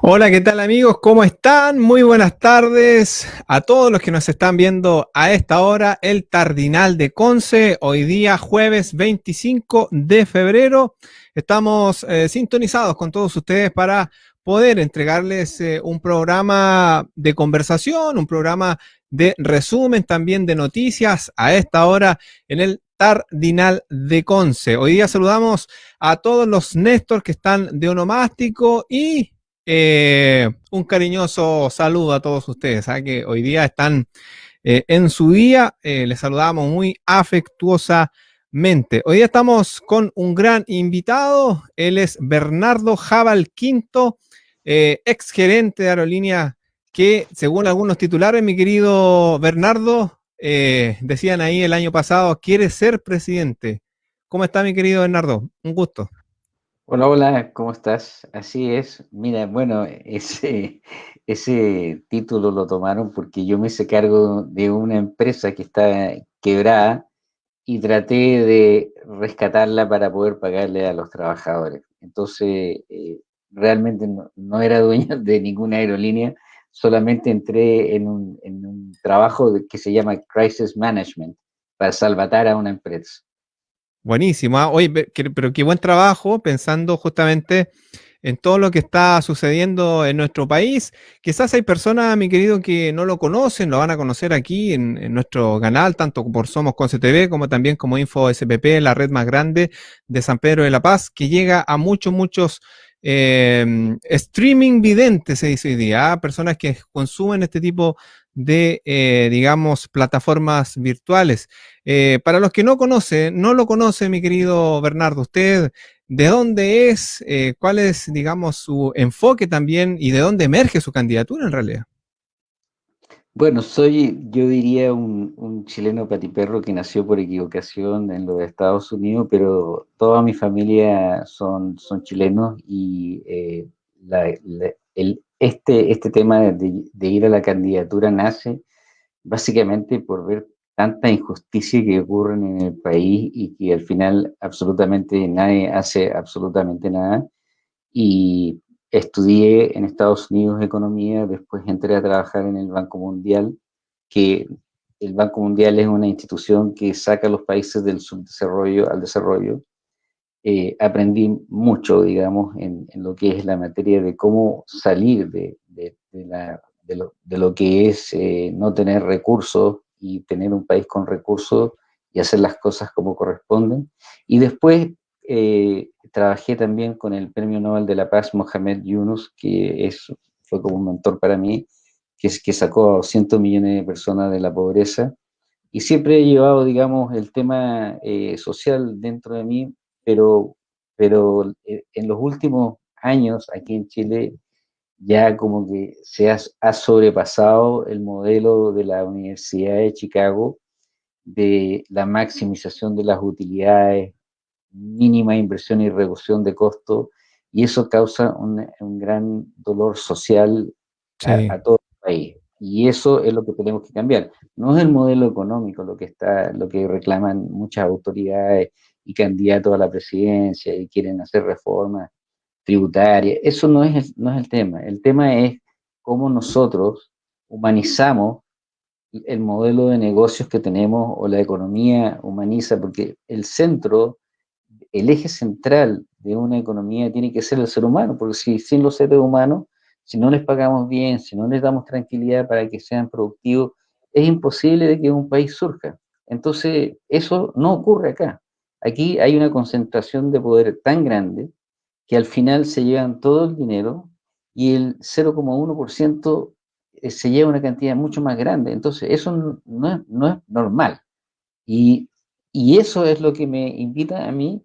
Hola, ¿qué tal amigos? ¿Cómo están? Muy buenas tardes a todos los que nos están viendo a esta hora, el Tardinal de Conce, hoy día jueves 25 de febrero. Estamos eh, sintonizados con todos ustedes para poder entregarles eh, un programa de conversación, un programa de resumen también de noticias a esta hora en el Tardinal de Conce. Hoy día saludamos a todos los Néstor que están de onomástico y eh, un cariñoso saludo a todos ustedes, ¿ah? que hoy día están eh, en su día. Eh, les saludamos muy afectuosamente. Hoy día estamos con un gran invitado. Él es Bernardo Jabal Quinto, ex gerente de aerolínea que, según algunos titulares, mi querido Bernardo, decían ahí el año pasado, quiere ser presidente. ¿Cómo está mi querido Bernardo? Un gusto. Hola, hola, ¿cómo estás? Así es. Mira, bueno, ese, ese título lo tomaron porque yo me hice cargo de una empresa que está quebrada y traté de rescatarla para poder pagarle a los trabajadores. Entonces, eh, realmente no, era dueño de ninguna aerolínea, solamente entré en un, en un trabajo que se llama Crisis Management para salvatar a una empresa. Buenísimo. ¿ah? Oye, pero qué buen trabajo pensando justamente en todo lo que está sucediendo en nuestro país. Quizás hay personas, mi querido, que no lo conocen, lo van a conocer aquí en, nuestro canal, tanto por Somos Conce TV como también como Info SPP, la red más grande de San Pedro de la Paz, que llega a muchos, muchos eh, streaming videntes, se dice hoy día, ¿ah? personas que consumen este tipo de, eh, digamos, plataformas virtuales. Eh, para los que no conocen, no lo conoce, mi querido Bernardo, usted, ¿de dónde es? Eh, ¿Cuál es, digamos, su enfoque también y de dónde emerge su candidatura en realidad? Bueno, soy, yo diría, un, chileno patiperro que nació por equivocación en los Estados Unidos, pero toda mi familia son, son chilenos y el, este, este tema de, ir a la candidatura nace básicamente por ver tanta injusticia que ocurre en el país y que al final absolutamente nadie hace absolutamente nada. Y estudié en Estados Unidos economía, después entré a trabajar en el Banco Mundial, que el Banco Mundial es una institución que saca a los países del subdesarrollo al desarrollo eh, aprendí mucho, digamos, en, lo que es la materia de cómo salir de, lo, que es eh, no tener recursos y tener un país con recursos y hacer las cosas como corresponden. Y después eh, trabajé también con el Premio Nobel de la Paz, Mohamed Yunus, que es, fue como un mentor para mí, que, es, que sacó a cientos millones de personas de la pobreza. Y siempre he llevado, digamos, el tema social dentro de mí pero, pero eh, en los últimos años aquí en Chile ya como que se ha, sobrepasado el modelo de la Universidad de Chicago de la maximización de las utilidades, mínima inversión y reducción de costo, y eso causa un, gran dolor social a, todo el país. Y eso es lo que tenemos que cambiar. No es el modelo económico lo que, está, lo que reclaman muchas autoridades y candidatos a la presidencia y quieren hacer reformas tributarias. Eso no es, no es el tema. El tema es cómo nosotros humanizamos el modelo de negocios que tenemos o la economía humaniza, porque el centro, el eje central de una economía tiene que ser el ser humano, porque si sin los seres humanos, si no les pagamos bien, si no les damos tranquilidad para que sean productivos, es imposible de que un país surja. Entonces, eso no ocurre acá. Aquí hay una concentración de poder tan grande que al final se llevan todo el dinero y el 0,1% eh, se lleva una cantidad mucho más grande. Entonces, eso no es, normal. Y, y, eso es lo que me invita a mí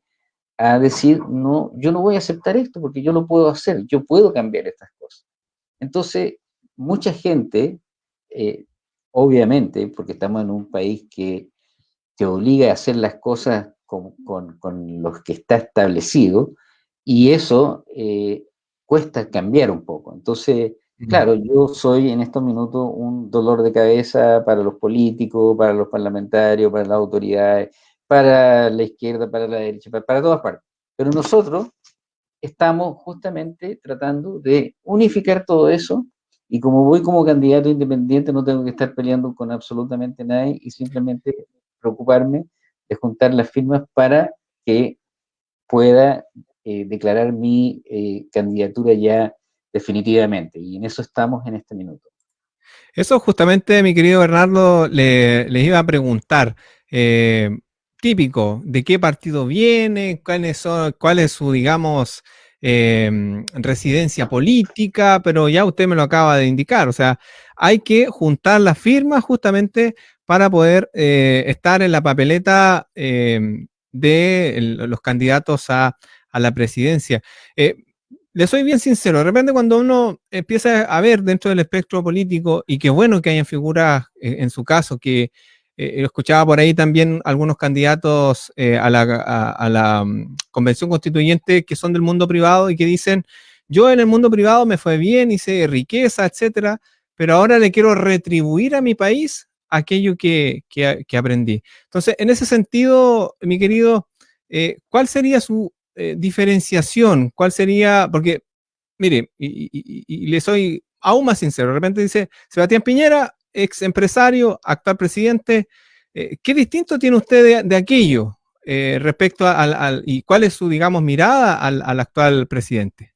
a decir, no, yo no voy a aceptar esto porque yo lo puedo hacer, yo puedo cambiar estas cosas. Entonces, mucha gente, eh, obviamente, porque estamos en un país que te obliga a hacer las cosas con, con, los que está establecido, y eso eh, cuesta cambiar un poco. Entonces, claro, yo soy en estos minutos un dolor de cabeza para los políticos, para los parlamentarios, para las autoridades, para la izquierda, para la derecha, para, todas partes. Pero nosotros estamos justamente tratando de unificar todo eso y como voy como candidato independiente no tengo que estar peleando con absolutamente nadie y simplemente preocuparme de juntar las firmas para que pueda eh, declarar mi eh, candidatura ya definitivamente. Y en eso estamos en este minuto. Eso justamente, mi querido Bernardo, le, les iba a preguntar. Eh, típico, ¿de qué partido viene? ¿Cuál es, cuál es su, digamos, em, residencia política? Pero ya usted me lo acaba de indicar. O sea, hay que juntar las firmas justamente para poder estar en la papeleta em, de los candidatos a, la presidencia. Eh, le soy bien sincero, de repente cuando uno empieza a ver dentro del espectro político, y qué bueno que hayan figuras, eh, en su caso, que eh, escuchaba por ahí también algunos candidatos a la, mm, convención constituyente que son del mundo privado y que dicen, yo en el mundo privado me fue bien, hice riqueza, etcétera, pero ahora le quiero retribuir a mi país aquello que, aprendí. Entonces, en ese sentido, mi querido, eh, ¿cuál sería su eh, diferenciación? ¿Cuál sería? Porque, mire, y, le soy aún más sincero, de repente dice, Sebastián Piñera, ex empresario, actual presidente, eh, ¿qué distinto tiene usted de, aquello respecto al, y cuál es su, digamos, mirada al, al actual presidente?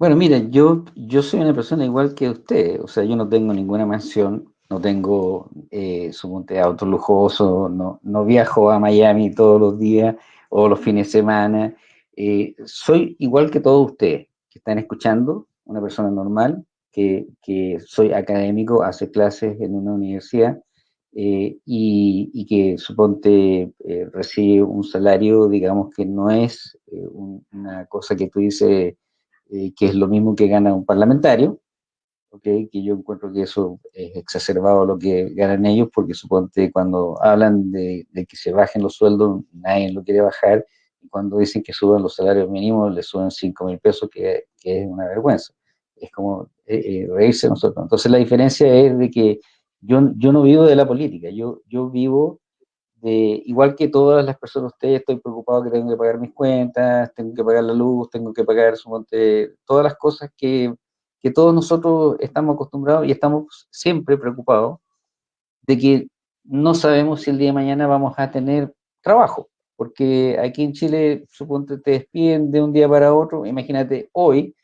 Bueno, mire, yo, yo soy una persona igual que usted, o sea, yo no tengo ninguna mansión, no tengo, eh, suponte, auto lujoso, no, no viajo a Miami todos los días o los fines de semana. Eh, soy igual que todos ustedes que están escuchando, una persona normal, que, que soy académico, hace clases en una universidad eh, y, y, que, suponte, eh, recibe un salario, digamos, que no es una cosa que tú dices que es lo mismo que gana un parlamentario, que yo encuentro que eso es exacerbado lo que ganan ellos, porque suponte cuando hablan de, que se bajen los sueldos, nadie lo quiere bajar, y cuando dicen que suban los salarios mínimos, le suben 5 mil pesos, que, es una vergüenza. Es como eh, eh, reírse nosotros. Entonces la diferencia es de que yo, yo no vivo de la política, yo, yo vivo de, igual que todas las personas, ustedes, estoy preocupado que tengo que pagar mis cuentas, tengo que pagar la luz, tengo que pagar suponte, todas las cosas que que todos nosotros estamos acostumbrados y estamos siempre preocupados de que no sabemos si el día de mañana vamos a tener trabajo, porque aquí en Chile, suponte, te despiden de un día para otro, imagínate hoy,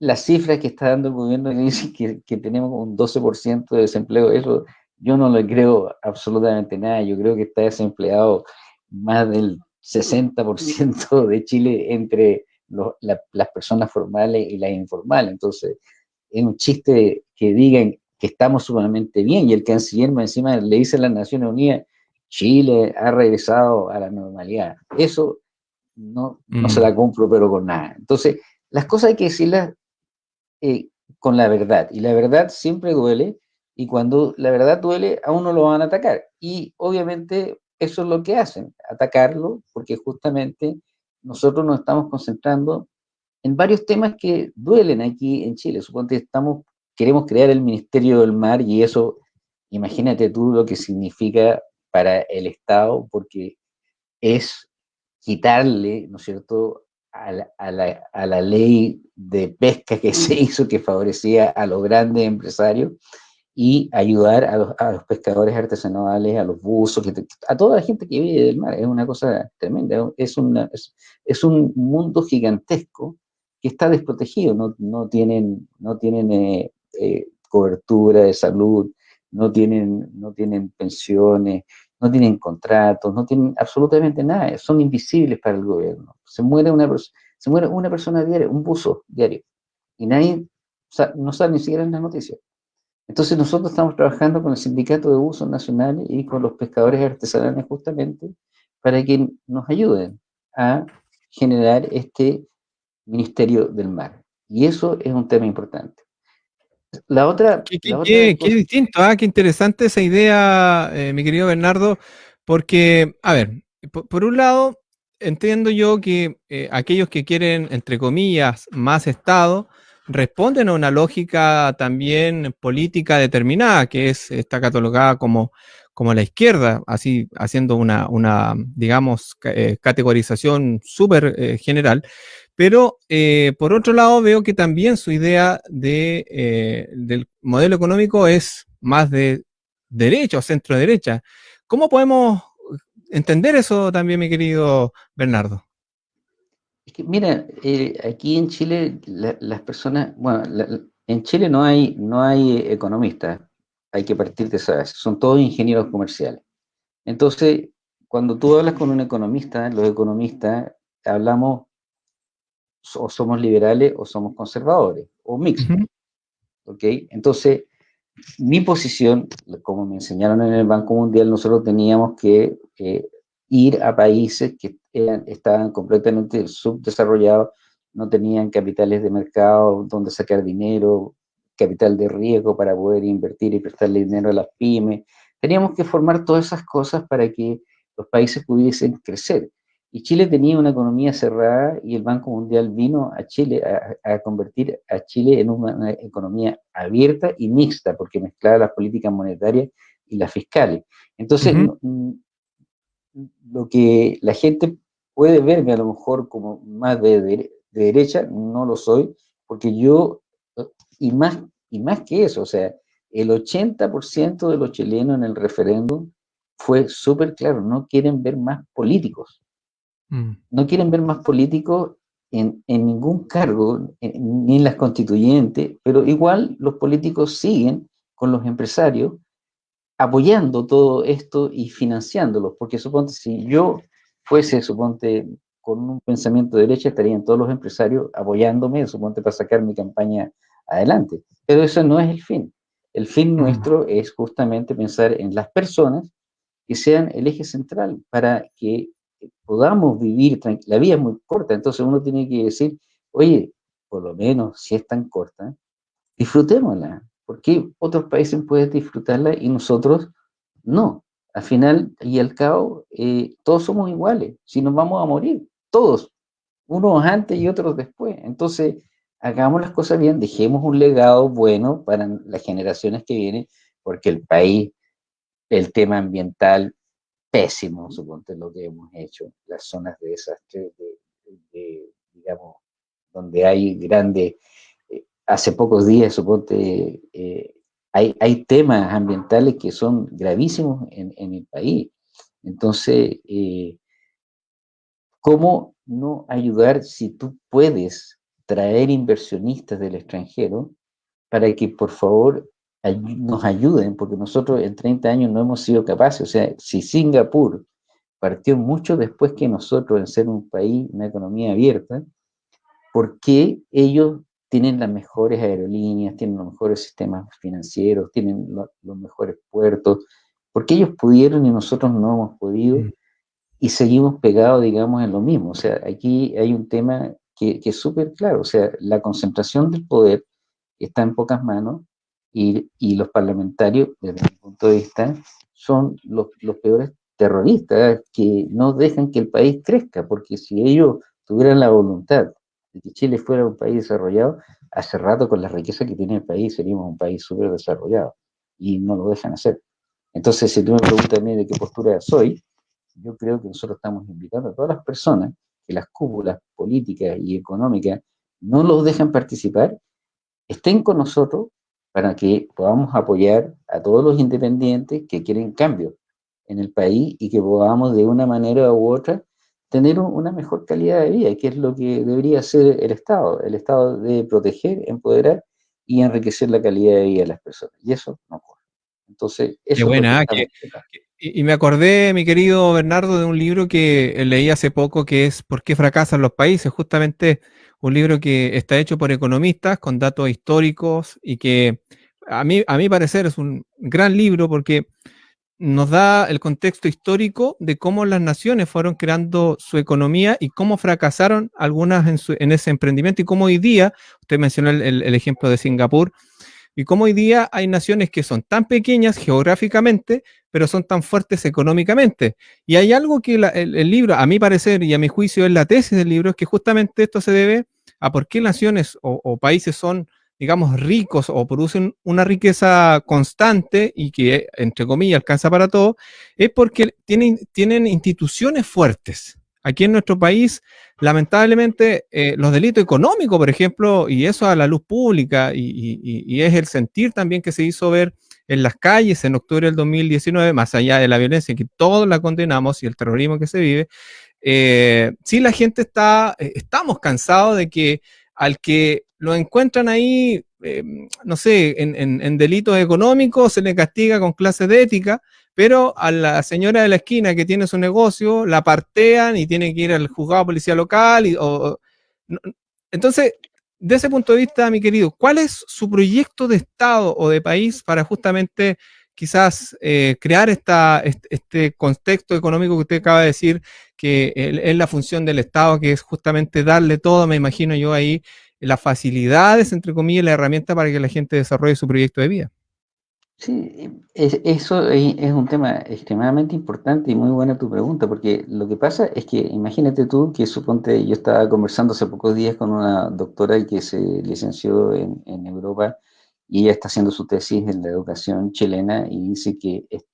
las cifras que está dando el gobierno que dice que, que tenemos un 12% de desempleo, eso yo no le creo absolutamente nada, yo creo que está desempleado más del 60% de Chile entre las personas formales y las informales. Entonces, es un chiste que digan que estamos sumamente bien y el canciller encima le dice a las Naciones Unidas, Chile ha regresado a la normalidad. Eso no, no se la mm. compro, pero con nada. Entonces, las cosas hay que decirlas eh, con la verdad, y la verdad siempre duele, y cuando la verdad duele, a uno lo van a atacar. Y obviamente eso es lo que hacen, atacarlo, porque justamente nosotros nos estamos concentrando en varios temas que duelen aquí en Chile. Suponte estamos, queremos crear el Ministerio del Mar y eso, imagínate tú lo que significa para el Estado, porque es quitarle, ¿no es cierto?, a la, a, la, a la, ley de pesca que se hizo, que favorecía a los grandes empresarios, y ayudar a los, pescadores artesanales, a los buzos, a toda la gente que vive del mar. Es una cosa tremenda, es, una, es, un mundo gigantesco que está desprotegido, no, no tienen, no tienen eh, eh, cobertura de salud, no tienen, no tienen pensiones, no tienen contratos, no tienen absolutamente nada, son invisibles para el gobierno. Se muere una, se muere una persona diaria, un buzo diario, y nadie no sabe ni siquiera en las noticias. Entonces nosotros estamos trabajando con el Sindicato de Usos Nacionales y con los pescadores artesanales justamente para que nos ayuden a generar este Ministerio del Mar. Y eso es un tema importante. La otra... Qué, distinto, ¿ah? qué interesante esa idea, eh, mi querido Bernardo, porque, a ver, por, un lado, entiendo yo que eh, aquellos que quieren, entre comillas, más Estado, responden a una lógica también política determinada, que es, está catalogada como, como la izquierda, así haciendo una, una digamos, eh, categorización súper eh, general. Pero por otro lado veo que también su idea de, del modelo económico es más de derecha o centro derecha. ¿Cómo podemos entender eso también, mi querido Bernardo? Que, mira, aquí en Chile las personas, bueno, en Chile no hay, no hay economistas, hay que partir de esa son todos ingenieros comerciales. Entonces, cuando tú hablas con un economista, los economistas hablamos o somos liberales o somos conservadores, o mixtos. ¿Ok? Entonces, mi posición, como me enseñaron en el Banco Mundial, nosotros teníamos que eh, ir a países que estaban completamente subdesarrollados no tenían capitales de mercado donde sacar dinero, capital de riesgo para poder invertir y prestarle dinero a las pymes. Teníamos que formar todas esas cosas para que los países pudiesen crecer. Y Chile tenía una economía cerrada y el Banco Mundial vino a Chile a, convertir a Chile en una, economía abierta y mixta, porque mezclaba las políticas monetarias y las fiscales. Entonces, lo que la gente puede verme a lo mejor como más de, de derecha, no lo soy, porque yo, y más, y más que eso, o sea, el 80% de los chilenos en el referéndum fue súper claro, no quieren ver más políticos. Mm. No quieren ver más políticos en, en ningún cargo, ni en las constituyentes, pero igual los políticos siguen con los empresarios apoyando todo esto y financiándolos, porque suponte, si yo fuese, suponte, con un pensamiento de derecha estarían todos los empresarios apoyándome, suponte, para sacar mi campaña adelante. Pero eso no es el fin. El fin nuestro es justamente pensar en las personas que sean el eje central para que podamos vivir, la vida es muy corta, entonces uno tiene que decir, oye, por lo menos si es tan corta, disfrutémosla. ¿Por qué otros países pueden disfrutarla y nosotros no? Al final y al cabo, eh, todos somos iguales, si nos vamos a morir todos, unos antes y otros después. Entonces, hagamos las cosas bien, dejemos un legado bueno para las generaciones que vienen, porque el país, el tema ambiental, pésimo, suponte lo que hemos hecho, las zonas de desastre, digamos, donde hay grandes, hace pocos días, suponte, eh, hay, hay, temas ambientales que son gravísimos en, en el país. Entonces, eh, ¿Cómo no ayudar si tú puedes traer inversionistas del extranjero para que por favor nos ayuden? Porque nosotros en 30 años no hemos sido capaces. O sea, si Singapur partió mucho después que nosotros en ser un país, una economía abierta, ¿por qué ellos tienen las mejores aerolíneas, tienen los mejores sistemas financieros, tienen los mejores puertos? ¿Por qué ellos pudieron y nosotros no hemos podido? Mm y seguimos pegados, digamos, en lo mismo. O sea, aquí hay un tema que, es súper claro, o sea, la concentración del poder está en pocas manos y, y, los parlamentarios, desde mi punto de vista, son los, los peores terroristas que no dejan que el país crezca, porque si ellos tuvieran la voluntad de que Chile fuera un país desarrollado, hace rato con la riqueza que tiene el país seríamos un país súper desarrollado y no lo dejan hacer. Entonces, si tú me preguntas a mí de qué postura soy, yo creo que nosotros estamos invitando a todas las personas que las cúpulas políticas y económicas no los dejan participar, estén con nosotros para que podamos apoyar a todos los independientes que quieren cambio en el país y que podamos de una manera u otra tener una mejor calidad de vida, que es lo que debería hacer el Estado. El Estado debe proteger, empoderar y enriquecer la calidad de vida de las personas. Y eso no ocurre. Entonces, eso Qué buena, que, y, me acordé, mi querido Bernardo, de un libro que leí hace poco que es ¿Por qué fracasan los países? Justamente un libro que está hecho por economistas con datos históricos y que a mí, a mi parecer es un gran libro porque nos da el contexto histórico de cómo las naciones fueron creando su economía y cómo fracasaron algunas en, ese emprendimiento y cómo hoy día, usted mencionó el ejemplo de Singapur, y cómo hoy día hay naciones que son tan pequeñas geográficamente, pero son tan fuertes económicamente. Y hay algo que el, libro, a mi parecer y a mi juicio, es la tesis del libro, es que justamente esto se debe a por qué naciones o, países son digamos, ricos o producen una riqueza constante y que, entre comillas, alcanza para todo, es porque tienen, tienen instituciones fuertes. Aquí en nuestro país, lamentablemente, eh, los delitos económicos, por ejemplo, y eso a la luz pública, y, es el sentir también que se hizo ver en las calles en octubre del 2019, más allá de la violencia que todos la condenamos y el terrorismo que se vive, eh, sí la gente está, eh, estamos cansados de que al que lo encuentran ahí, no sé, en, delitos económicos, se le castiga con clases de ética, pero a la señora de la esquina que tiene su negocio la partean y tiene que ir al juzgado policía local. Y, entonces, de ese punto de vista, mi querido, ¿cuál es su proyecto de Estado o de país para justamente quizás eh, crear esta, este, contexto económico que usted acaba de decir, que es la función del Estado, que es justamente darle todo, me imagino yo ahí, las facilidades, entre comillas, la herramienta para que la gente desarrolle su proyecto de vida? Sí, eso es, un tema extremadamente importante y muy buena tu pregunta, porque lo que pasa es que imagínate tú que suponte, yo estaba conversando hace pocos días con una doctora que se licenció en, Europa y ella está haciendo su tesis en la educación chilena y dice que es,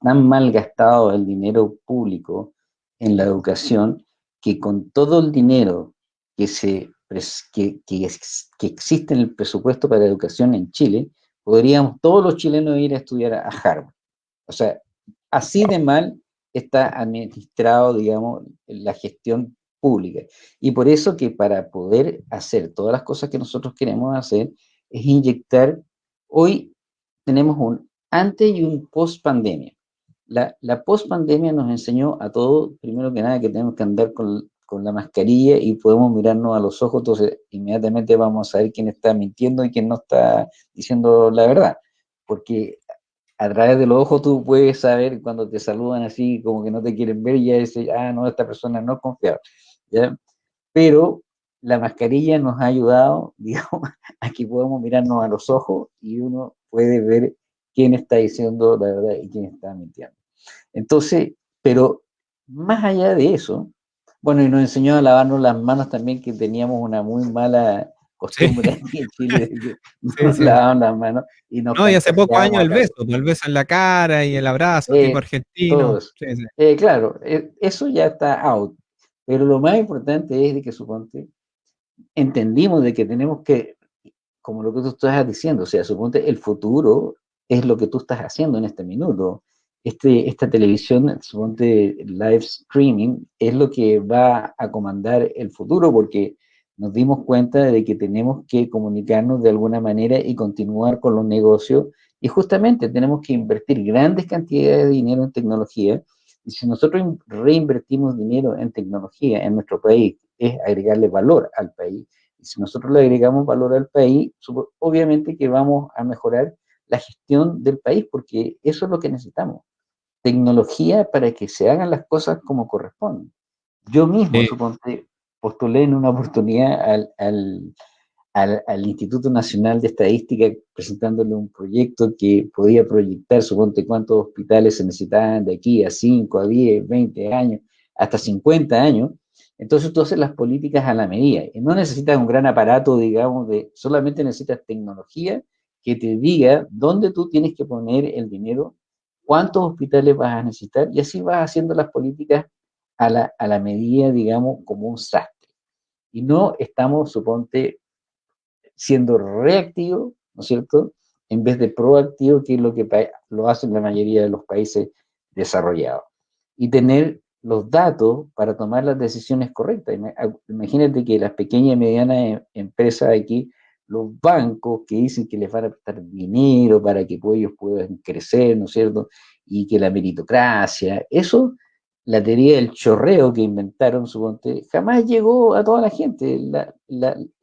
tan mal gastado el dinero público en la educación que con todo el dinero que, se, que, que, que existe en el presupuesto para educación en Chile, podríamos todos los chilenos ir a estudiar a Harvard. O sea, así de mal está administrado, digamos, la gestión pública. Y por eso que para poder hacer todas las cosas que nosotros queremos hacer, es inyectar, hoy tenemos un antes y un post pandemia. La, la post pandemia nos enseñó a todos, primero que nada, que tenemos que andar con, con la mascarilla y podemos mirarnos a los ojos, entonces inmediatamente vamos a saber quién está mintiendo y quién no está diciendo la verdad. Porque a través de los ojos tú puedes saber cuando te saludan así, como que no te quieren ver, y ya dices, ah, no, esta persona no es confiable. ¿ya? Pero la mascarilla nos ha ayudado, digamos, a que podamos mirarnos a los ojos y uno puede ver quién está diciendo la verdad y quién está mintiendo. Entonces, pero más allá de eso, bueno, y nos enseñó a lavarnos las manos también, que teníamos una muy mala costumbre aquí en Chile, nos lavaban las manos. Y no, y hace pocos años el beso, el beso en la cara y el abrazo, tipo eh, argentino. Eh, claro, eh, eso ya está out. Pero lo más importante es de que, suponte, entendimos de que tenemos que, como lo que tú estás diciendo, o sea, suponte, el futuro es lo que tú estás haciendo en este minuto este, esta televisión, suponte live streaming, es lo que va a comandar el futuro porque nos dimos cuenta de que tenemos que comunicarnos de alguna manera y continuar con los negocios y justamente tenemos que invertir grandes cantidades de dinero en tecnología y si nosotros reinvertimos dinero en tecnología en nuestro país, es agregarle valor al país. Y si nosotros le agregamos valor al país, obviamente que vamos a mejorar la gestión del país, porque eso es lo que necesitamos tecnología para que se hagan las cosas como corresponden. Yo mismo, suponte, postulé en una oportunidad al, al, al, Instituto Nacional de Estadística presentándole un proyecto que podía proyectar, suponte, cuántos hospitales se necesitaban de aquí a 5, a 10, 20 años, hasta 50 años. Entonces tú haces las políticas a la medida. Y no necesitas un gran aparato, digamos, de solamente necesitas tecnología que te diga dónde tú tienes que poner el dinero cuántos hospitales vas a necesitar y así vas haciendo las políticas a la, a la medida, digamos, como un sastre. Y no estamos, suponte, siendo reactivos, ¿no es cierto?, en vez de proactivo, que es lo que lo hacen la mayoría de los países desarrollados. Y tener los datos para tomar las decisiones correctas. Imagínate que las pequeñas y medianas em, empresas aquí los bancos que dicen que les van a prestar dinero para que ellos puedan crecer, ¿no es cierto? Y que la meritocracia, eso, la teoría del chorreo que inventaron, suponte, jamás llegó a toda la gente.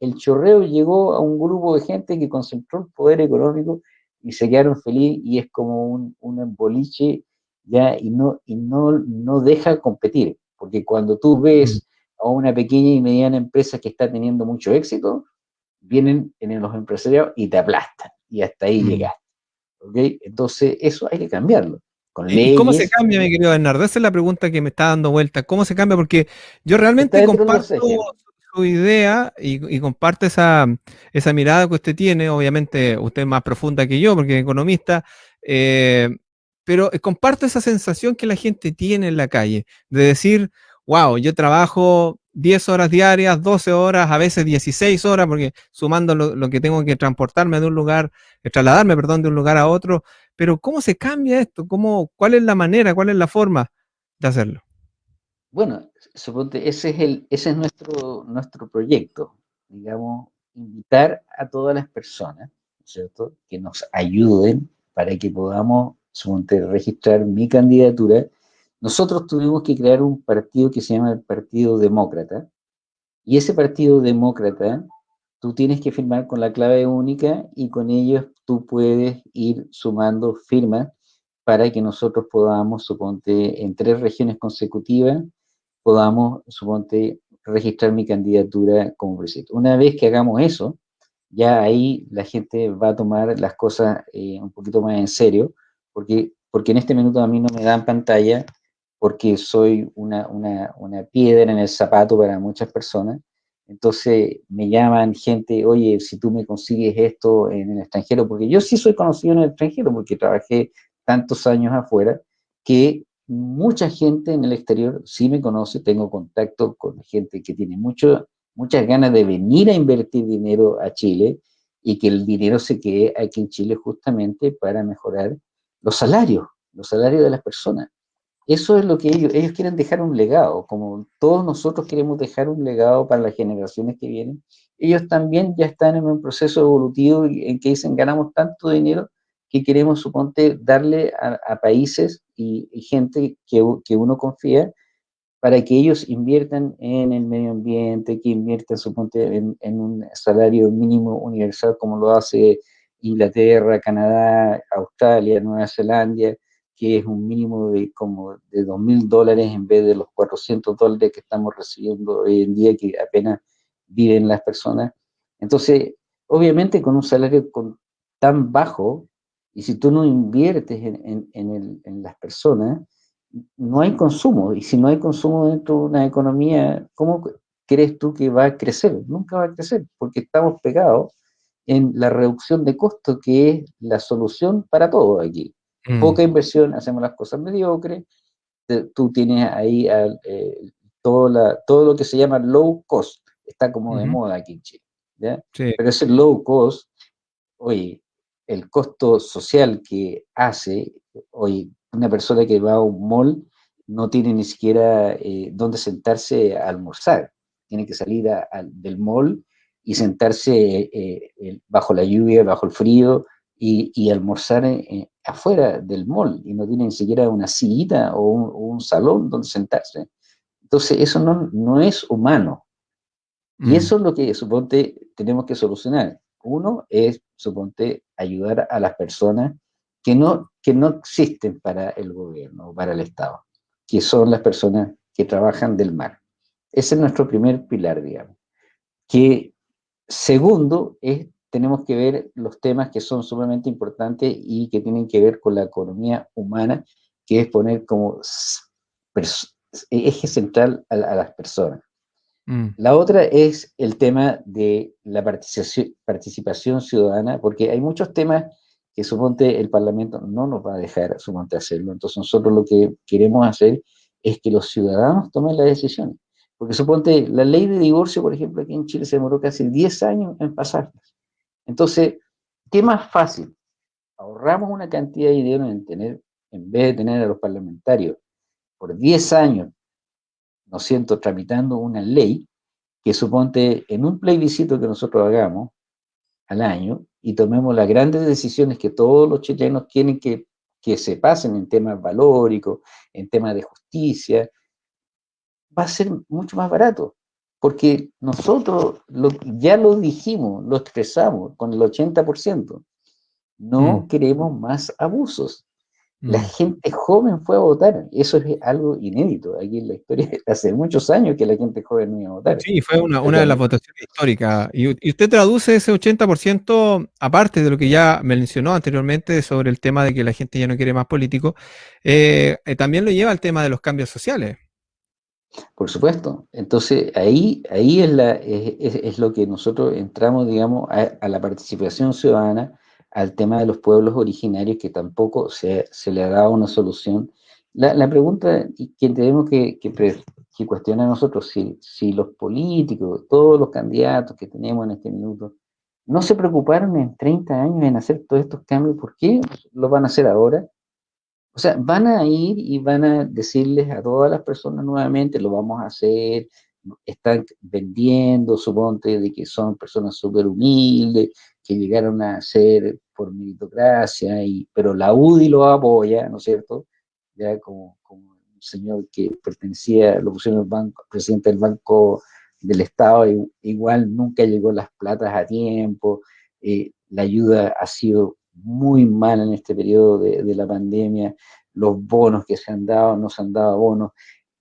el chorreo llegó a un grupo de gente que concentró el poder económico y se quedaron felices y es como un, un boliche ya y no, y no, no deja competir. Porque cuando tú ves a una pequeña y mediana empresa que está teniendo mucho éxito, vienen en los empresarios y te aplastan, y hasta ahí mm. llegaste. Entonces, eso hay que cambiarlo. ¿Y cómo se cambia, mi querido Bernardo? Esa es la pregunta que me está dando vuelta. ¿Cómo se cambia? Porque yo realmente comparto su idea y, comparte esa, esa, mirada que usted tiene, obviamente usted es más profunda que yo porque es economista, eh, pero comparte esa sensación que la gente tiene en la calle, de decir, wow, yo trabajo 10 horas diarias, 12 horas, a veces 16 horas, porque sumando lo, que tengo que transportarme de un lugar, eh, trasladarme, perdón, de un lugar a otro, pero ¿cómo se cambia esto? ¿Cómo, ¿Cuál es la manera, cuál es la forma de hacerlo? Bueno, suponte, ese es, el, ese es nuestro, nuestro proyecto, digamos, invitar a todas las personas, ¿cierto?, que nos ayuden para que podamos, suponte, registrar mi candidatura nosotros tuvimos que crear un partido que se llama el Partido Demócrata, y ese Partido Demócrata, tú tienes que firmar con la clave única y con ellos tú puedes ir sumando firmas para que nosotros podamos, suponte, en tres regiones consecutivas, podamos, suponte, registrar mi candidatura como presidente. Una vez que hagamos eso, ya ahí la gente va a tomar las cosas eh, un poquito más en serio, porque, porque en este minuto a mí no me dan pantalla porque soy una, una, una, piedra en el zapato para muchas personas. Entonces me llaman gente, oye, si tú me consigues esto en el extranjero, porque yo sí soy conocido en el extranjero, porque trabajé tantos años afuera, que mucha gente en el exterior sí me conoce, tengo contacto con gente que tiene mucho, muchas ganas de venir a invertir dinero a Chile y que el dinero se quede aquí en Chile justamente para mejorar los salarios, los salarios de las personas. Eso es lo que ellos, ellos quieren dejar un legado, como todos nosotros queremos dejar un legado para las generaciones que vienen. Ellos también ya están en un proceso evolutivo en que dicen ganamos tanto dinero que queremos, suponte, darle a, países y, gente que, que, uno confía para que ellos inviertan en el medio ambiente, que inviertan, suponte, en, en un salario mínimo universal como lo hace Inglaterra, Canadá, Australia, Nueva Zelanda, que es un mínimo de como de 2 mil dólares en vez de los 400 dólares que estamos recibiendo hoy en día, que apenas viven las personas. Entonces, obviamente con un salario tan bajo, y si tú no inviertes en, en, en, las personas, no hay consumo, y si no hay consumo dentro de una economía, ¿cómo crees tú que va a crecer? Nunca va a crecer, porque estamos pegados en la reducción de costos, que es la solución para todo aquí. Mm. Poca inversión, hacemos las cosas mediocres, tú tienes ahí eh, todo, la, todo lo que se llama low cost, está como de moda aquí en Chile, ¿ya? Pero ese low cost, oye, el costo social que hace, oye, una persona que va a un mall no tiene ni siquiera eh, dónde sentarse a almorzar, tiene que salir del mall y sentarse eh, bajo la lluvia, bajo el frío, y, almorzar afuera del mall y no tiene ni siquiera una sillita o un, salón donde sentarse. Entonces, eso no, no es humano. Y mm. eso es lo que, suponte, tenemos que solucionar. Uno es, suponte, ayudar a las personas que no, que no existen para el gobierno o para el Estado, que son las personas que trabajan del mar. Ese es nuestro primer pilar, digamos. Que segundo es tenemos que ver los temas que son sumamente importantes y que tienen que ver con la economía humana, que es poner como eje central a, las personas. Mm. La otra es el tema de la participación, participación ciudadana, porque hay muchos temas que suponte el Parlamento no nos va a dejar suponte hacerlo. Entonces nosotros lo que queremos hacer es que los ciudadanos tomen las decisiones. Porque suponte la ley de divorcio, por ejemplo, aquí en Chile se demoró casi 10 años en pasar. Entonces, ¿qué más fácil? Ahorramos una cantidad de dinero en tener, en vez de tener a los parlamentarios por 10 años, no siento, tramitando una ley que suponte en un plebiscito que nosotros hagamos al año y tomemos las grandes decisiones que todos los chilenos quieren que, que se pasen en temas valóricos, en temas de justicia, va a ser mucho más barato porque nosotros ya lo dijimos, lo expresamos con el 80%. No mm. queremos más abusos. La mm. gente joven fue a votar. Eso es algo inédito aquí en la historia. Hace muchos años que la gente joven no iba a votar. Sí, fue una, de las votaciones históricas. Y, usted traduce ese 80%, aparte de lo que ya mencionó anteriormente sobre el tema de que la gente ya no quiere más político, eh, eh, también lo lleva al tema de los cambios sociales. Por supuesto. Entonces, ahí, ahí es, la, es, lo que nosotros entramos, digamos, a, la participación ciudadana, al tema de los pueblos originarios, que tampoco se, se le ha dado una solución. La, la pregunta que tenemos que, que, que cuestionar nosotros, si, si los políticos, todos los candidatos que tenemos en este minuto, no se preocuparon en 30 años en hacer todos estos cambios, ¿por qué lo van a hacer ahora? O sea, van a ir y van a decirles a todas las personas nuevamente, lo vamos a hacer, están vendiendo, suponte, de que son personas súper humildes, que llegaron a ser por meritocracia, y, pero la UDI lo apoya, ¿no es cierto? Ya como, como un señor que pertenecía, lo pusieron el banco, presidente del Banco del Estado, igual nunca llegó las platas a tiempo, eh, la ayuda ha sido muy mal en este periodo de, la pandemia, los bonos que se han dado, no se han dado bonos,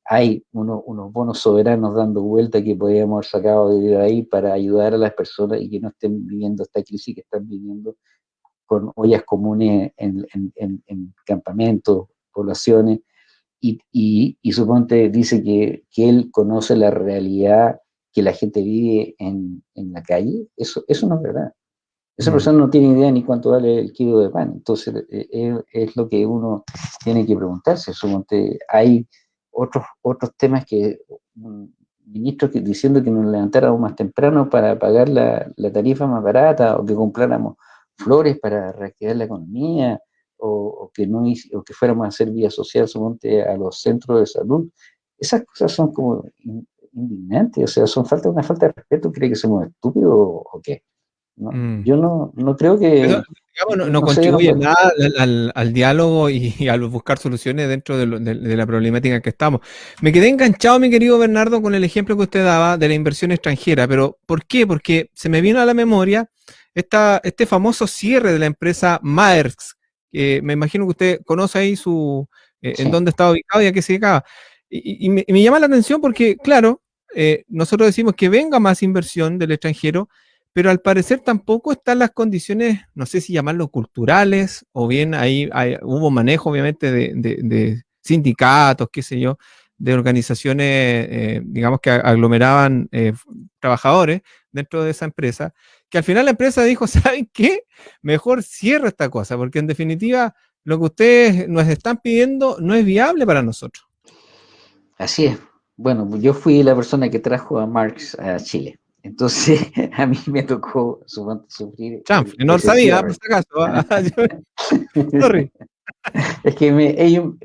hay unos bonos soberanos dando vuelta que podríamos haber sacado de ahí para ayudar a las personas y que no estén viviendo esta crisis que están viviendo con ollas comunes en, campamentos, poblaciones, y, suponte dice que, él conoce la realidad que la gente vive en, la calle, eso, eso no es verdad. Esa persona no tiene idea ni cuánto vale el kilo de pan. Entonces, eh, es, lo que uno tiene que preguntarse. hay otros, otros temas que ministros que, diciendo que nos levantáramos más temprano para pagar la, tarifa más barata o que compráramos flores para reactivar la economía o, que, no, o que fuéramos a hacer vía social suponte, a los centros de salud. Esas cosas son como indignantes, o sea, son falta, una falta de respeto. ¿Cree que somos estúpidos o qué? Mm. Yo no, no, creo que... no, contribuye nada al, diálogo y, al buscar soluciones dentro de, la problemática en que estamos. Me quedé enganchado, mi querido Bernardo, con el ejemplo que usted daba de la inversión extranjera, pero ¿por qué? Porque se me vino a la memoria esta, este famoso cierre de la empresa Maersk, que me imagino que usted conoce ahí su, eh, en dónde está ubicado y a qué se dedicaba. Y, me, llama la atención porque, claro, eh, nosotros decimos que venga más inversión del extranjero, pero al parecer tampoco están las condiciones, no sé si llamarlo culturales, o bien ahí hubo manejo obviamente de, sindicatos, qué sé yo, de organizaciones, eh, digamos, que aglomeraban eh, trabajadores dentro de esa empresa, que al final la empresa dijo, ¿saben qué? Mejor cierra esta cosa, porque en definitiva lo que ustedes nos están pidiendo no es viable para nosotros. Así es. Bueno, yo fui la persona que trajo a Marx a Chile. Entonces, a mí me tocó sufrir. no lo sabía, por si acaso. ¿ah? Sorry. Es que me, ellos,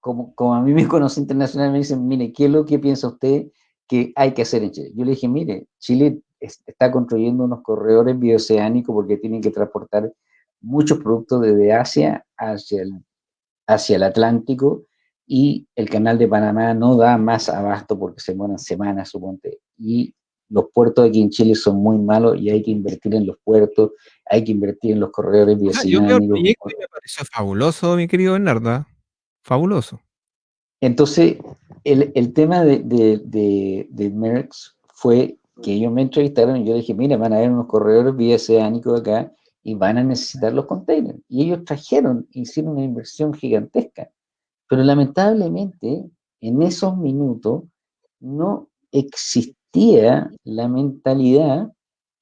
como, como, a mí me conocen internacionalmente, me dicen, mire, ¿qué es lo que piensa usted que hay que hacer en Chile? Yo le dije, mire, Chile está construyendo unos corredores bioceánicos porque tienen que transportar muchos productos desde Asia hacia el, hacia el Atlántico y el canal de Panamá no da más abasto porque se mueran semanas, suponte. Y los puertos aquí en Chile son muy malos y hay que invertir en los puertos, hay que invertir en los corredores ah, Yo me pareció fabuloso, mi querido Bernardo, ¿ah? fabuloso. Entonces, el, el tema de, de, de, Merckx fue que ellos me entrevistaron y yo dije, mira, van a haber unos corredores bioceánicos acá y van a necesitar los containers. Y ellos trajeron, hicieron una inversión gigantesca. Pero lamentablemente, en esos minutos, no existía la mentalidad,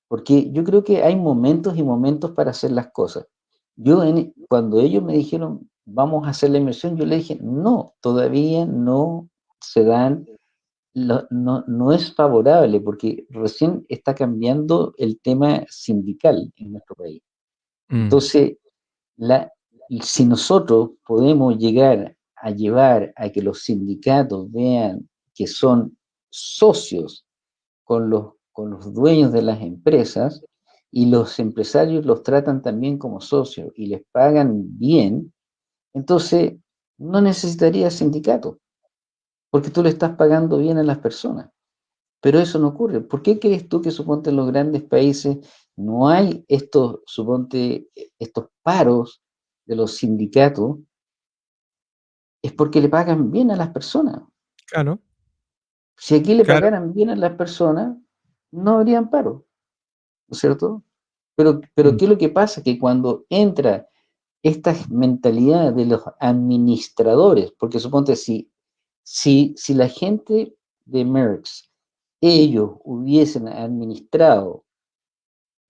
porque yo creo que hay momentos y momentos para hacer las cosas. Yo, cuando ellos me dijeron, vamos a hacer la inversión, yo le dije, no, todavía no se dan, no, no es favorable, porque recién está cambiando el tema sindical en nuestro país. Mm. Entonces, la, si nosotros podemos llegar a llevar a que los sindicatos vean que son socios con los, con los dueños de las empresas y los empresarios los tratan también como socios y les pagan bien, entonces no necesitaría sindicato, porque tú le estás pagando bien a las personas. Pero eso no ocurre. ¿Por qué crees tú que suponte en los grandes países no hay estos, suponte, estos paros de los sindicatos? Es porque le pagan bien a las personas. Claro. Si aquí le pagaran bien a las personas, no habrían paro, ¿no es cierto? Pero, pero mm. ¿qué es lo que pasa? Que cuando entra esta mentalidad de los administradores, porque suponte si, si, si la gente de Merckx ellos hubiesen administrado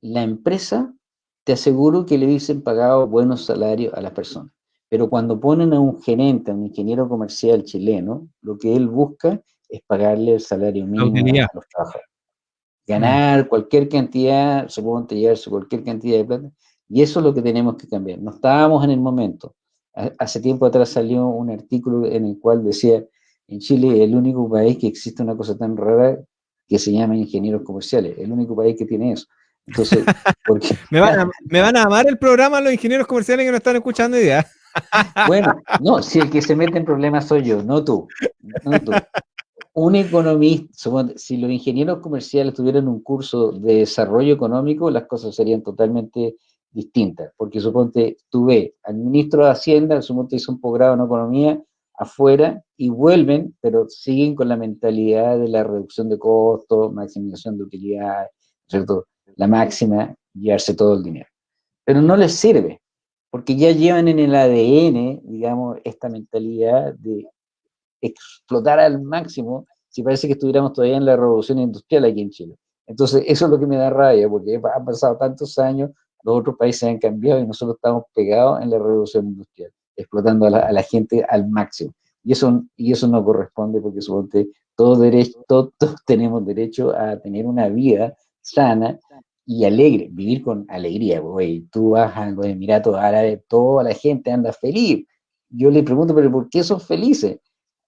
la empresa, te aseguro que le hubiesen pagado buenos salarios a las personas. Pero cuando ponen a un gerente, a un ingeniero comercial chileno, lo que él busca es pagarle el salario mínimo a los trabajadores. Ganar cualquier cantidad, supongo llevarse cualquier cantidad de plata, y eso es lo que tenemos que cambiar. No estábamos en el momento. Hace tiempo atrás salió un artículo en el cual decía, en Chile es el único país que existe una cosa tan rara que se llama ingenieros comerciales, el único país que tiene eso. Entonces, porque, me, van a, me van a amar el programa los ingenieros comerciales que no están escuchando idea. Bueno, no, si el que se mete en problemas soy yo, no tú. Un economista, si los ingenieros comerciales tuvieran un curso de desarrollo económico, las cosas serían totalmente distintas. Porque suponte, tú ves al ministro de Hacienda, suponte hizo un posgrado en economía afuera y vuelven, pero siguen con la mentalidad de la reducción de costos, maximización de utilidades, ¿cierto? La máxima, llevarse todo el dinero. Pero no les sirve, porque ya llevan en el ADN, digamos, esta mentalidad de explotar al máximo, si parece que estuviéramos todavía en la revolución industrial aquí en Chile. Entonces, eso es lo que me da rabia, porque han pasado tantos años, los otros países han cambiado y nosotros estamos pegados en la revolución industrial, explotando a la, gente al máximo. Y eso, y eso no corresponde porque suponte, todos, derecho, todos tenemos derecho a tener una vida sana y alegre, vivir con alegría, güey. Tú vas a los Emiratos Árabes, toda la gente anda feliz. Yo le pregunto, pero ¿por qué son felices?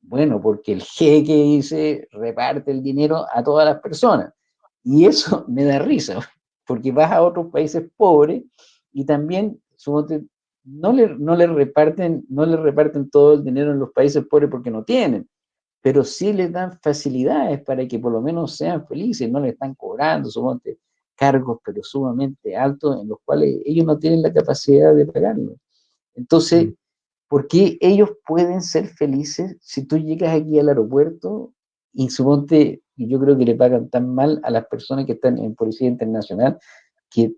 Bueno, porque el jeque dice, reparte el dinero a todas las personas. Y eso me da risa, porque vas a otros países pobres y también no le, no le reparten, no le reparten todo el dinero en los países pobres porque no tienen, pero sí les dan facilidades para que por lo menos sean felices, no le están cobrando, suponte, cargos, pero sumamente altos, en los cuales ellos no tienen la capacidad de pagarlo. Entonces, ¿por qué ellos pueden ser felices si tú llegas aquí al aeropuerto y suponte, yo creo que le pagan tan mal a las personas que están en Policía Internacional que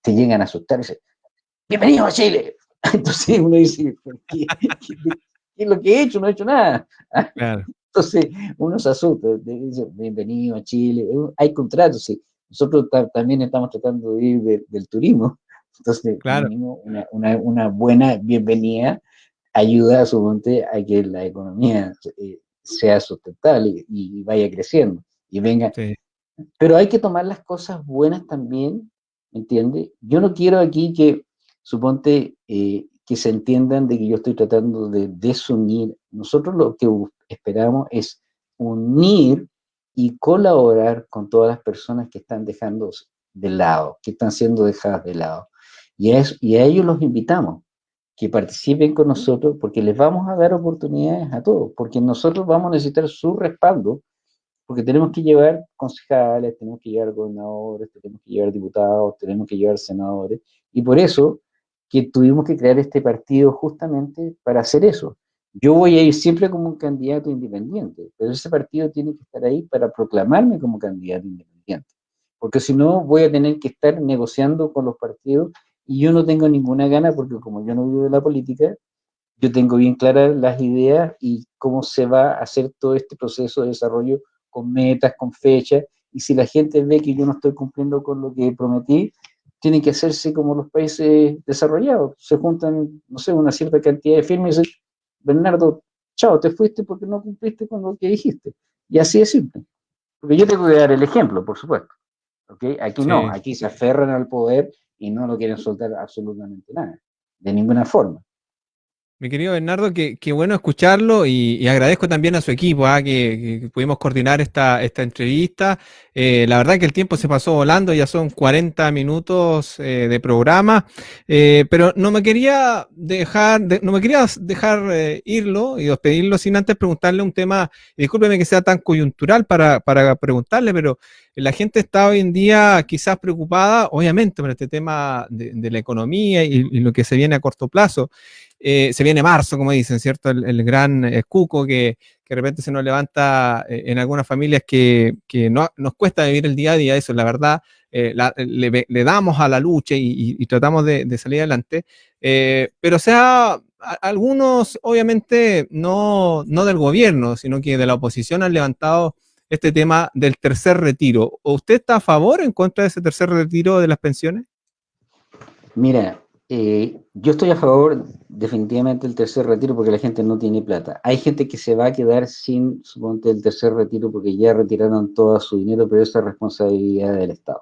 te llegan a asustar y dicen, bienvenido a Chile. Entonces uno dice, ¿qué, es lo que he hecho? No he hecho nada. Entonces uno se asusta, dice, bienvenido a Chile. Hay contratos, sí nosotros también estamos tratando de ir del turismo, entonces una, buena bienvenida ayuda a su monte a que la economía eh, sea sustentable y, vaya creciendo y venga. Pero hay que tomar las cosas buenas también, ¿entiende? Yo no quiero aquí que, suponte, eh, que se entiendan de que yo estoy tratando de desunir. Nosotros lo que esperamos es unir y colaborar con todas las personas que están dejando de lado, que están siendo dejadas de lado. Y a, y a ellos los invitamos, que participen con nosotros, porque les vamos a dar oportunidades a todos, porque nosotros vamos a necesitar su respaldo, porque tenemos que llevar concejales, tenemos que llevar gobernadores, tenemos que llevar diputados, tenemos que llevar senadores, y por eso que tuvimos que crear este partido justamente para hacer eso, yo voy a ir siempre como un candidato independiente, pero ese partido tiene que estar ahí para proclamarme como candidato independiente, porque si no voy a tener que estar negociando con los partidos y yo no tengo ninguna gana porque como yo no vivo de la política, yo tengo bien claras las ideas y cómo se va a hacer todo este proceso de desarrollo con metas, con fechas, y si la gente ve que yo no estoy cumpliendo con lo que prometí, tiene que hacerse como los países desarrollados, se juntan, no sé, una cierta cantidad de firmas y dicen, Bernardo, chao, te fuiste porque no cumpliste con lo que dijiste. Y así es simple. Porque yo tengo que dar el ejemplo, por supuesto. ¿okay? Aquí no, aquí se aferran al poder y no lo quieren soltar absolutamente nada, de ninguna forma. Mi querido Bernardo, qué, bueno escucharlo y, agradezco también a su equipo ¿ah? que, pudimos coordinar esta, esta entrevista. Eh, la verdad que el tiempo se pasó volando, ya son 40 minutos eh, de programa, eh, pero no me quería dejar, no me quería dejar irlo y despedirlo sin antes preguntarle un tema, discúlpeme que sea tan coyuntural para, para preguntarle, pero la gente está hoy en día quizás preocupada, obviamente, por este tema de, la economía y, lo que se viene a corto plazo. Eh, se viene marzo, como dicen, ¿cierto? El, gran eh, cuco que, de repente se nos levanta eh, en algunas familias que, no, nos cuesta vivir el día a día, eso es la verdad. le, damos a la lucha y, tratamos de, salir adelante. pero o sea, algunos, obviamente, no, no del gobierno, sino que de la oposición han levantado este tema del tercer retiro. ¿Usted está a favor o en contra de ese tercer retiro de las pensiones? Mira, eh, yo estoy a favor definitivamente del tercer retiro porque la gente no tiene plata. Hay gente que se va a quedar sin, suponte, el tercer retiro porque ya retiraron todo su dinero, pero esa es responsabilidad del Estado.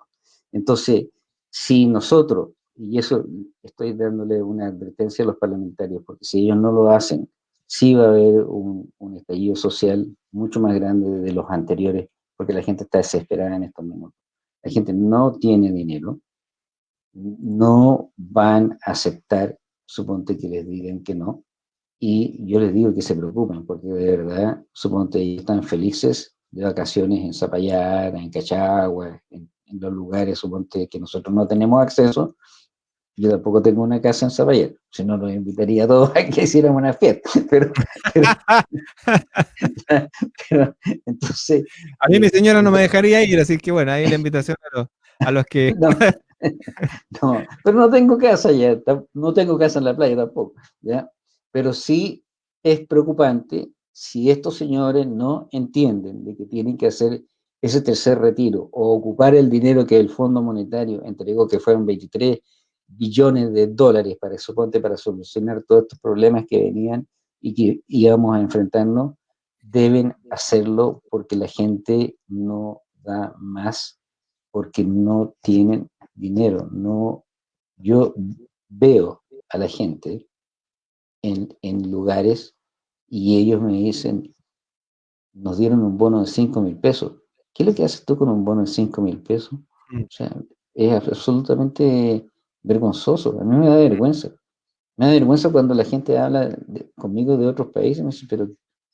Entonces, si nosotros, y eso estoy dándole una advertencia a los parlamentarios, porque si ellos no lo hacen, sí va a haber un, un estallido social mucho más grande de los anteriores, porque la gente está desesperada en estos momentos. La gente no tiene dinero, no van a aceptar, suponte que les digan que no, y yo les digo que se preocupen, porque de verdad, suponte ellos están felices de vacaciones en Zapallara, en Cachagua, en, los lugares, suponte que nosotros no tenemos acceso, yo tampoco tengo una casa en Zapallara, si no los invitaría a todos a que hiciéramos una fiesta, pero, entonces... A mí mi señora no me dejaría ir, así que bueno, ahí la invitación a los, a los que... no, pero no tengo casa ya, no tengo casa en la playa tampoco, ¿ya? Pero sí es preocupante si estos señores no entienden de que tienen que hacer ese tercer retiro o ocupar el dinero que el Fondo Monetario entregó, que fueron 23 billones de dólares para, suponte, para solucionar todos estos problemas que venían y que íbamos a enfrentarnos, deben hacerlo porque la gente no da más, porque no tienen dinero. No, yo veo a la gente en, en lugares y ellos me dicen, nos dieron un bono de 5 mil pesos. ¿Qué es lo que haces tú con un bono de 5 mil pesos? Mm. O sea, es absolutamente vergonzoso. A mí me da vergüenza. Me da vergüenza cuando la gente habla conmigo de otros países. Me dice, pero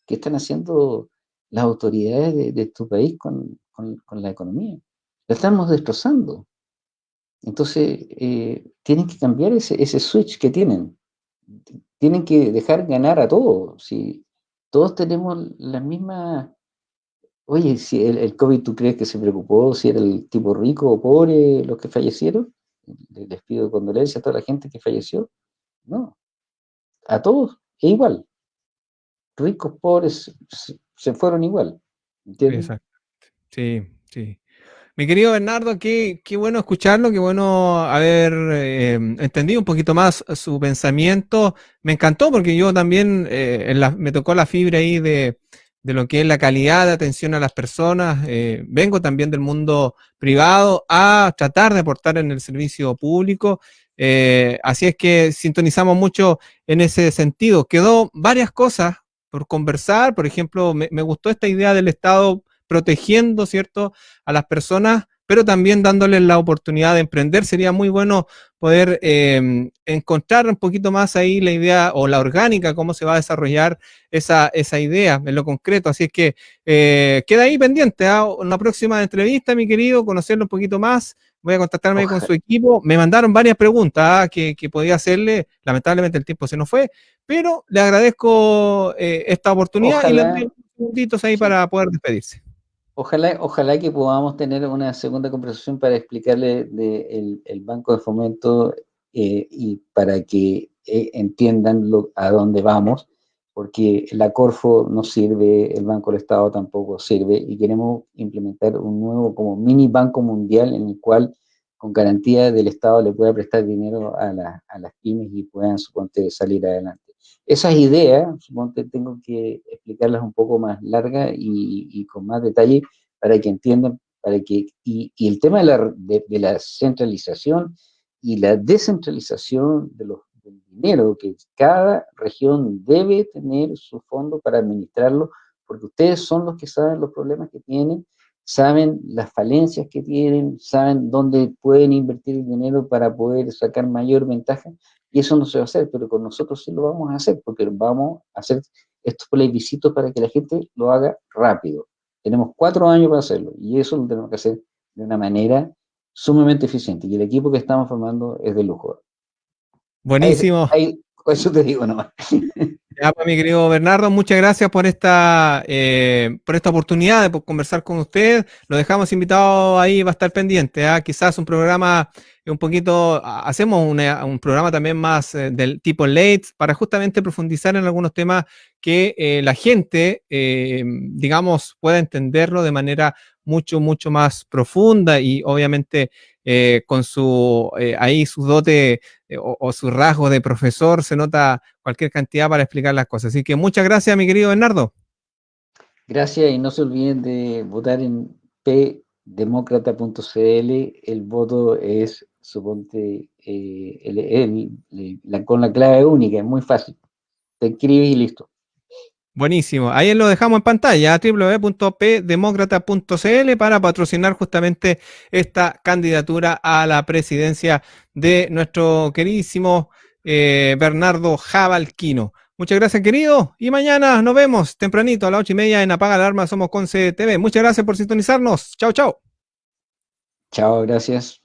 ¿qué están haciendo las autoridades de, tu país con, con, con, la economía? La estamos destrozando. Entonces, eh, tienen que cambiar ese, switch que tienen. Tienen que dejar ganar a todos. Si todos tenemos la misma... Oye, si el, COVID tú crees que se preocupó, si era el tipo rico o pobre los que fallecieron, les pido condolencias a toda la gente que falleció. No, a todos es igual. Ricos, pobres, se fueron igual. ¿Entiendes? Sí, sí. Mi querido Bernardo, qué, bueno escucharlo, qué bueno haber eh, entendido un poquito más su pensamiento. Me encantó porque yo también eh, me tocó la fibra ahí de, de, lo que es la calidad de atención a las personas. Eh, vengo también del mundo privado a tratar de aportar en el servicio público. así es que sintonizamos mucho en ese sentido. Quedó varias cosas por conversar. Por ejemplo, me, me gustó esta idea del Estado protegiendo, ¿cierto?, a las personas, pero también dándoles la oportunidad de emprender. Sería muy bueno poder em, encontrar un poquito más ahí la idea o la orgánica, cómo se va a desarrollar esa, esa idea en lo concreto. Así es que eh, queda ahí pendiente a ¿ah? una próxima entrevista, mi querido, conocerlo un poquito más. Voy a contactarme con su equipo. Me mandaron varias preguntas ¿ah? que, podía hacerle. Lamentablemente el tiempo se nos fue, pero le agradezco eh, esta oportunidad y le doy unos segunditos ahí para poder despedirse. Ojalá, ojalá que podamos tener una segunda conversación para explicarle de el, Banco de Fomento eh, y para que eh, entiendan a dónde vamos, porque la Corfo no sirve, el Banco del Estado tampoco sirve, y queremos implementar un nuevo como mini banco mundial en el cual con garantía del Estado le pueda prestar dinero a, las pymes y puedan, suponte, salir adelante. Esas ideas, suponte, tengo que explicarlas un poco más largas y, con más detalle para que entiendan, para que, y, el tema de la, de, la, centralización y la descentralización de los, del dinero, que cada región debe tener su fondo para administrarlo, porque ustedes son los que saben los problemas que tienen, saben las falencias que tienen, saben dónde pueden invertir el dinero para poder sacar mayor ventaja, y eso no se va a hacer, pero con nosotros sí lo vamos a hacer, porque vamos a hacer estos plebiscitos para que la gente lo haga rápido. Tenemos cuatro años para hacerlo, y eso lo tenemos que hacer de una manera sumamente eficiente, y el equipo que estamos formando es de lujo. Buenísimo. eso te digo nomás. Ya, pues, mi querido Bernardo, muchas gracias por esta, eh, por esta oportunidad de conversar con usted. Lo dejamos invitado ahí, va a estar pendiente. ¿ah? Quizás un programa un poquito, hacemos un programa también más eh, del tipo late para justamente profundizar en algunos temas que eh, la gente, eh, digamos, pueda entenderlo de manera mucho, mucho más profunda y obviamente con su, ahí su dote o, o, su rasgo de profesor se nota cualquier cantidad para explicar las cosas. Así que muchas gracias, mi querido Bernardo. Gracias y no se olviden de votar en pdemócrata.cl. El voto es suponte, eh, con la clave única, es muy fácil. Te escribes y listo. Buenísimo. Ahí lo dejamos en pantalla, www.pdemócrata.cl para patrocinar justamente esta candidatura a la presidencia de nuestro queridísimo eh, Bernardo Jabalquino. Muchas gracias, querido. Y mañana nos vemos tempranito a las ocho y media en Apaga la Alarma Somos Conce TV. Muchas gracias por sintonizarnos. Chao, chao. Chao, gracias.